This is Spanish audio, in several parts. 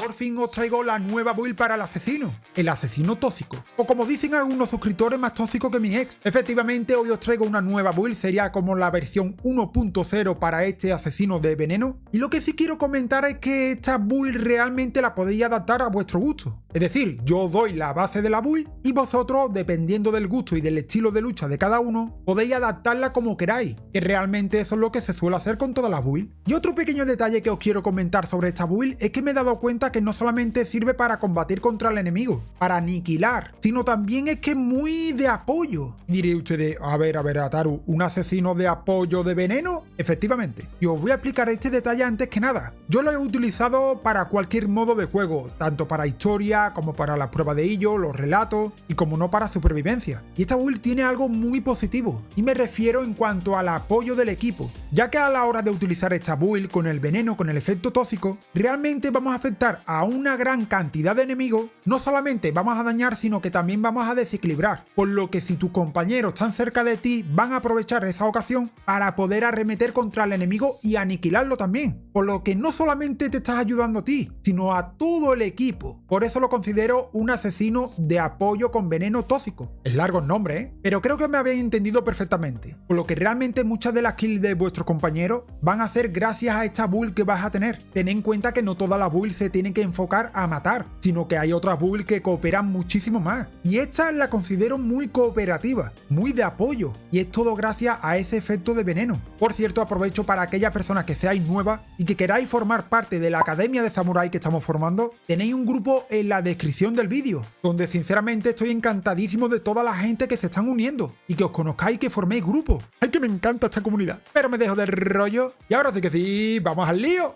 por fin os traigo la nueva build para el asesino, el asesino tóxico. O como dicen algunos suscriptores, más tóxico que mi ex. Efectivamente, hoy os traigo una nueva build, sería como la versión 1.0 para este asesino de veneno. Y lo que sí quiero comentar es que esta build realmente la podéis adaptar a vuestro gusto. Es decir, yo os doy la base de la build y vosotros, dependiendo del gusto y del estilo de lucha de cada uno, podéis adaptarla como queráis, que realmente eso es lo que se suele hacer con todas las builds. Y otro pequeño detalle que os quiero comentar sobre esta build es que me he dado cuenta que no solamente sirve para combatir contra el enemigo, para aniquilar, sino también es que es muy de apoyo. Y diréis ustedes, a ver, a ver, Ataru, ¿un asesino de apoyo de veneno? Efectivamente. Y os voy a explicar este detalle antes que nada. Yo lo he utilizado para cualquier modo de juego, tanto para historia como para la prueba de ello, los relatos y como no para supervivencia. Y esta build tiene algo muy positivo, y me refiero en cuanto al apoyo del equipo, ya que a la hora de utilizar esta build con el veneno, con el efecto tóxico, realmente vamos a afectar a una gran cantidad de enemigos, no solamente vamos a dañar, sino que también vamos a desequilibrar, por lo que si tus compañeros están cerca de ti, van a aprovechar esa ocasión para poder arremeter contra el enemigo y aniquilarlo también, por lo que no solamente te estás ayudando a ti, sino a todo el equipo. Por eso lo considero un asesino de apoyo con veneno tóxico. Es largo el nombre, ¿eh? Pero creo que me habéis entendido perfectamente, por lo que realmente muchas de las kills de vuestros compañeros van a ser gracias a esta build que vas a tener. Ten en cuenta que no todas las builds se que enfocar a matar, sino que hay otras builds que cooperan muchísimo más. Y esta la considero muy cooperativa, muy de apoyo, y es todo gracias a ese efecto de veneno. Por cierto, aprovecho para aquellas personas que seáis nuevas y que queráis formar parte de la Academia de Samurai que estamos formando, tenéis un grupo en la descripción del vídeo, donde sinceramente estoy encantadísimo de toda la gente que se están uniendo y que os conozcáis y que forméis grupo. ¡Ay, que me encanta esta comunidad! Pero me dejo de rollo y ahora sí que sí, ¡vamos al lío!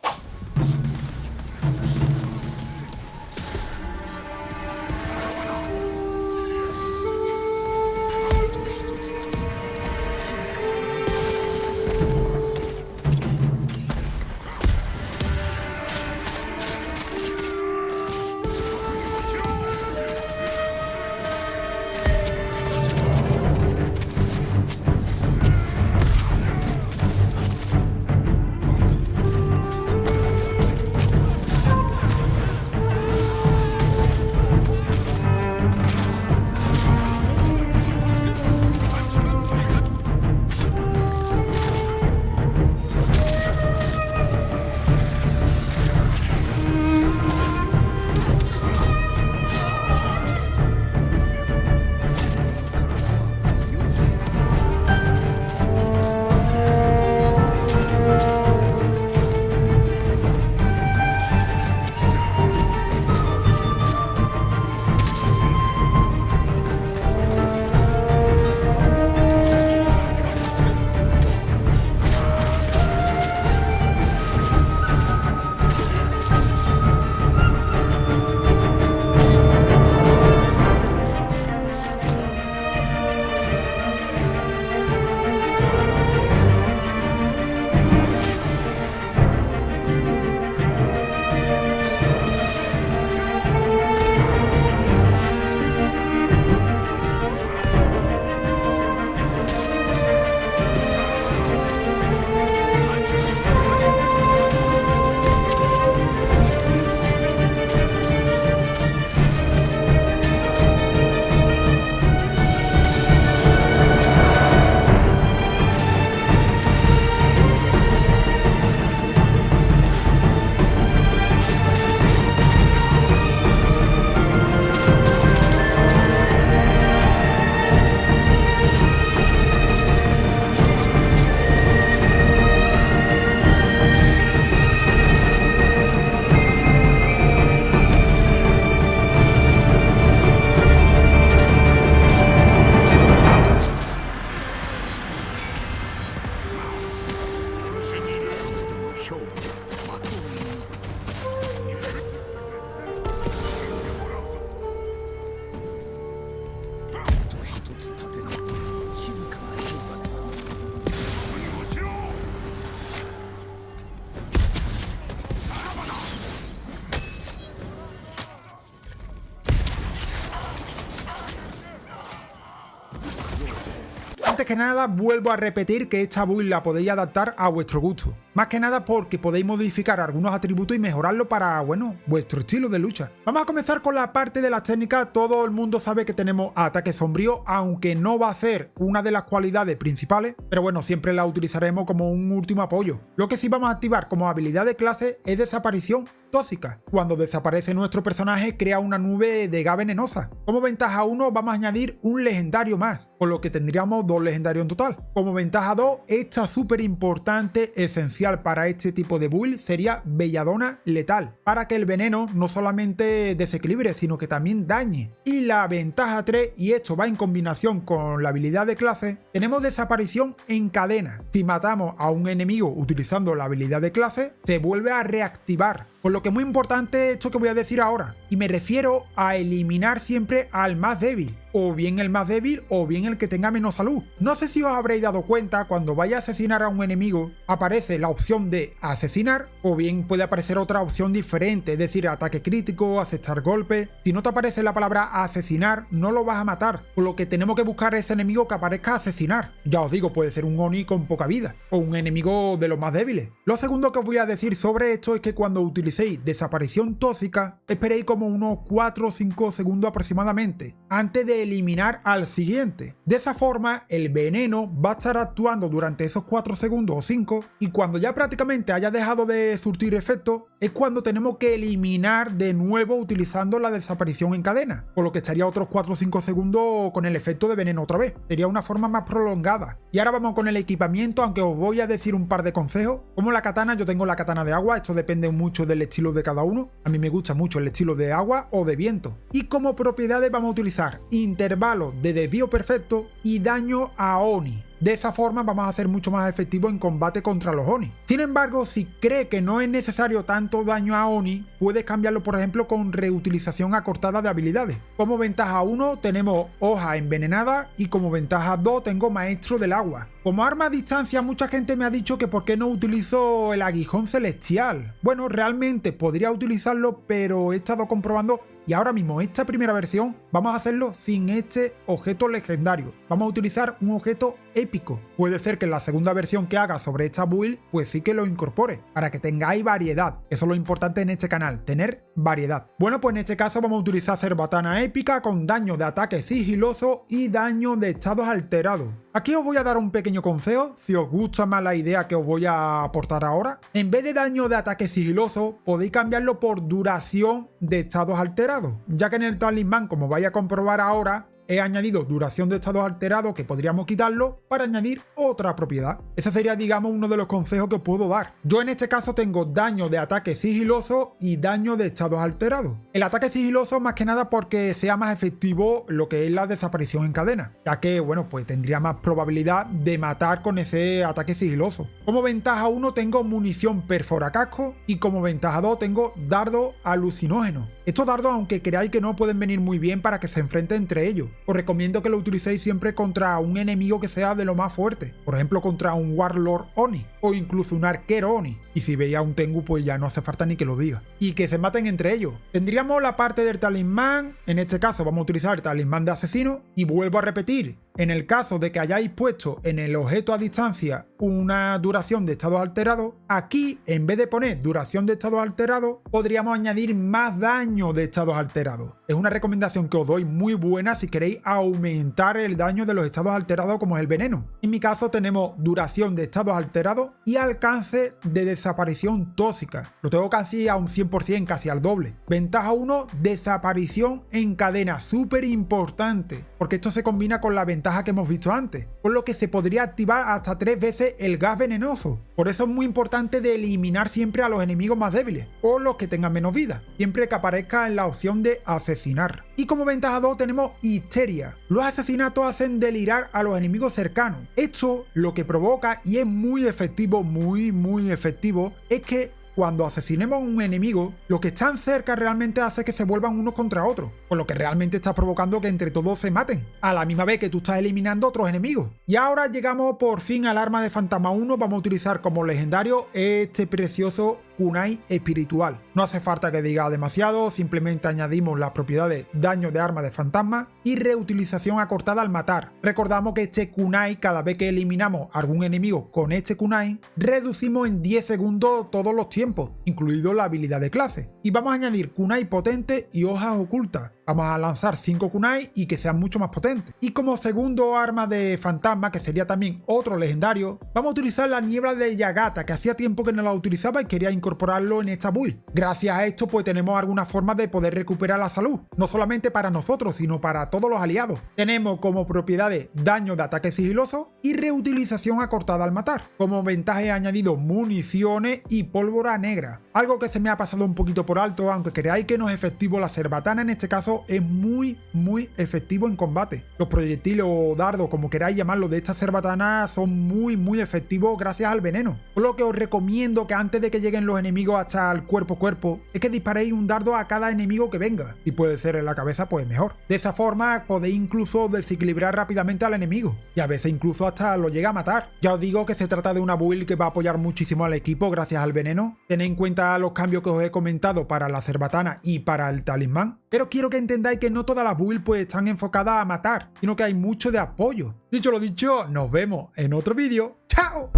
Antes que nada, vuelvo a repetir que esta build la podéis adaptar a vuestro gusto. Más que nada porque podéis modificar algunos atributos y mejorarlo para, bueno, vuestro estilo de lucha. Vamos a comenzar con la parte de las técnicas. Todo el mundo sabe que tenemos ataque sombrío, aunque no va a ser una de las cualidades principales, pero bueno, siempre la utilizaremos como un último apoyo. Lo que sí vamos a activar como habilidad de clase es desaparición tóxica. Cuando desaparece nuestro personaje crea una nube de gas venenosa. Como ventaja 1 vamos a añadir un legendario más, con lo que tendríamos dos legendarios en total. Como ventaja 2, esta súper importante, esencial para este tipo de build sería Belladona Letal, para que el veneno no solamente desequilibre, sino que también dañe. Y la ventaja 3, y esto va en combinación con la habilidad de clase, tenemos desaparición en cadena. Si matamos a un enemigo utilizando la habilidad de clase, se vuelve a reactivar por lo que es muy importante esto que voy a decir ahora, y me refiero a eliminar siempre al más débil o bien el más débil o bien el que tenga menos salud. No sé si os habréis dado cuenta, cuando vaya a asesinar a un enemigo, aparece la opción de asesinar o bien puede aparecer otra opción diferente, es decir, ataque crítico, aceptar golpe. Si no te aparece la palabra asesinar, no lo vas a matar, por lo que tenemos que buscar ese enemigo que aparezca asesinar. Ya os digo, puede ser un Oni con poca vida, o un enemigo de los más débiles. Lo segundo que os voy a decir sobre esto es que cuando utilicéis desaparición tóxica, esperéis como unos 4 o 5 segundos aproximadamente, antes de eliminar al siguiente. De esa forma, el veneno va a estar actuando durante esos 4 segundos o 5 y cuando ya prácticamente haya dejado de surtir efecto, es cuando tenemos que eliminar de nuevo utilizando la desaparición en cadena, por lo que estaría otros 4 o 5 segundos con el efecto de veneno otra vez. Sería una forma más prolongada. Y ahora vamos con el equipamiento, aunque os voy a decir un par de consejos. Como la katana, yo tengo la katana de agua, esto depende mucho del estilo de cada uno. A mí me gusta mucho el estilo de agua o de viento. Y como propiedades vamos a utilizar intervalo de desvío perfecto y daño a Oni. De esa forma vamos a ser mucho más efectivos en combate contra los Oni. Sin embargo, si cree que no es necesario tanto daño a Oni, puedes cambiarlo por ejemplo con reutilización acortada de habilidades. Como ventaja 1 tenemos hoja envenenada y como ventaja 2 tengo maestro del agua. Como arma a distancia mucha gente me ha dicho que por qué no utilizo el aguijón celestial. Bueno, realmente podría utilizarlo pero he estado comprobando y ahora mismo esta primera versión vamos a hacerlo sin este objeto legendario. Vamos a utilizar un objeto épico. Puede ser que en la segunda versión que haga sobre esta build pues sí que lo incorpore, para que tengáis variedad. Eso es lo importante en este canal, tener variedad. Bueno pues en este caso vamos a utilizar Cerbatana épica con daño de ataque sigiloso y daño de estados alterados. Aquí os voy a dar un pequeño consejo, si os gusta más la idea que os voy a aportar ahora. En vez de daño de ataque sigiloso, podéis cambiarlo por duración de estados alterados, ya que en el talismán, como vais a comprobar ahora, he añadido duración de estados alterados que podríamos quitarlo para añadir otra propiedad. Ese sería, digamos, uno de los consejos que puedo dar. Yo en este caso tengo daño de ataque sigiloso y daño de estados alterados. El ataque sigiloso más que nada porque sea más efectivo lo que es la desaparición en cadena, ya que, bueno, pues tendría más probabilidad de matar con ese ataque sigiloso. Como ventaja 1 tengo munición perfora casco y como ventaja 2 tengo dardo alucinógeno. Estos dardos, aunque creáis que no, pueden venir muy bien para que se enfrenten entre ellos. Os recomiendo que lo utilicéis siempre contra un enemigo que sea de lo más fuerte. Por ejemplo, contra un Warlord Oni o incluso un arquero Oni. Y si veis a un Tengu, pues ya no hace falta ni que lo diga. Y que se maten entre ellos. Tendríamos la parte del talismán. En este caso vamos a utilizar talismán de asesino. Y vuelvo a repetir, en el caso de que hayáis puesto en el objeto a distancia una duración de estado alterado, aquí en vez de poner duración de estado alterado, podríamos añadir más daño de estados alterados. Es una recomendación que os doy muy buena si queréis aumentar el daño de los estados alterados como es el veneno. En mi caso tenemos duración de estados alterados y alcance de desaparición tóxica. Lo tengo casi a un 100%, casi al doble. Ventaja 1, desaparición en cadena, súper importante, porque esto se combina con la ventaja que hemos visto antes, por lo que se podría activar hasta tres veces el gas venenoso. Por eso es muy importante de eliminar siempre a los enemigos más débiles, o los que tengan menos vida, siempre que aparezca en la opción de asesinar. Y como ventaja 2 tenemos histeria. Los asesinatos hacen delirar a los enemigos cercanos. Esto lo que provoca, y es muy efectivo, muy muy efectivo, es que cuando asesinemos a un enemigo, los que están cerca realmente hace que se vuelvan unos contra otros, por lo que realmente está provocando que entre todos se maten, a la misma vez que tú estás eliminando otros enemigos. Y ahora llegamos por fin al arma de Fantasma 1, vamos a utilizar como legendario este precioso kunai espiritual. No hace falta que diga demasiado, simplemente añadimos las propiedades daño de arma de fantasma y reutilización acortada al matar. Recordamos que este kunai cada vez que eliminamos algún enemigo con este kunai, reducimos en 10 segundos todos los tiempos, incluido la habilidad de clase. Y vamos a añadir kunai potente y hojas ocultas. Vamos a lanzar 5 kunai y que sean mucho más potentes. Y como segundo arma de fantasma, que sería también otro legendario, vamos a utilizar la niebla de Yagata, que hacía tiempo que no la utilizaba y quería incorporarlo en esta build. Gracias a esto pues tenemos alguna forma de poder recuperar la salud, no solamente para nosotros, sino para todos los aliados. Tenemos como propiedades daño de ataque sigiloso y reutilización acortada al matar. Como ventaja he añadido municiones y pólvora negra. Algo que se me ha pasado un poquito por alto, aunque creáis que no es efectivo la cerbatana en este caso es muy muy efectivo en combate. Los proyectiles o dardos, como queráis llamarlo, de esta cerbatana son muy muy efectivos gracias al veneno. Por lo que os recomiendo que antes de que lleguen los enemigos hasta el cuerpo a cuerpo, es que disparéis un dardo a cada enemigo que venga. Si puede ser en la cabeza, pues mejor. De esa forma podéis incluso desequilibrar rápidamente al enemigo. Y a veces incluso hasta lo llega a matar. Ya os digo que se trata de una build que va a apoyar muchísimo al equipo gracias al veneno. Tened en cuenta los cambios que os he comentado para la cerbatana y para el talismán. Pero quiero que entendáis que no todas las builds pues están enfocadas a matar, sino que hay mucho de apoyo. Dicho lo dicho, nos vemos en otro vídeo. ¡Chao!